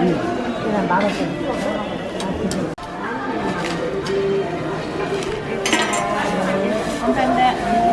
응. 그냥 만원짜리